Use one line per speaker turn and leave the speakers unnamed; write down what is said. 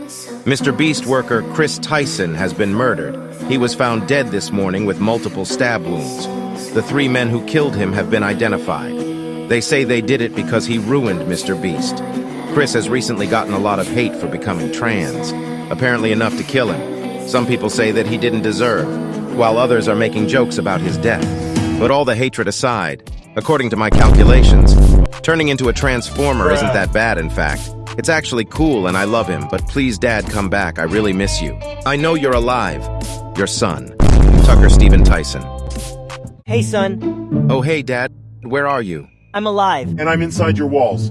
Mr. Beast worker Chris Tyson has been murdered. He was found dead this morning with multiple stab wounds. The three men who killed him have been identified. They say they did it because he ruined Mr. Beast. Chris has recently gotten a lot of hate for becoming trans, apparently enough to kill him. Some people say that he didn't deserve, while others are making jokes about his death. But all the hatred aside, according to my calculations, turning into a transformer isn't that bad, in fact. It's actually cool and I love him, but please, Dad, come back. I really miss you. I know you're alive. Your son, Tucker Steven Tyson.
Hey, son.
Oh, hey, Dad. Where are you?
I'm alive.
And I'm inside your walls.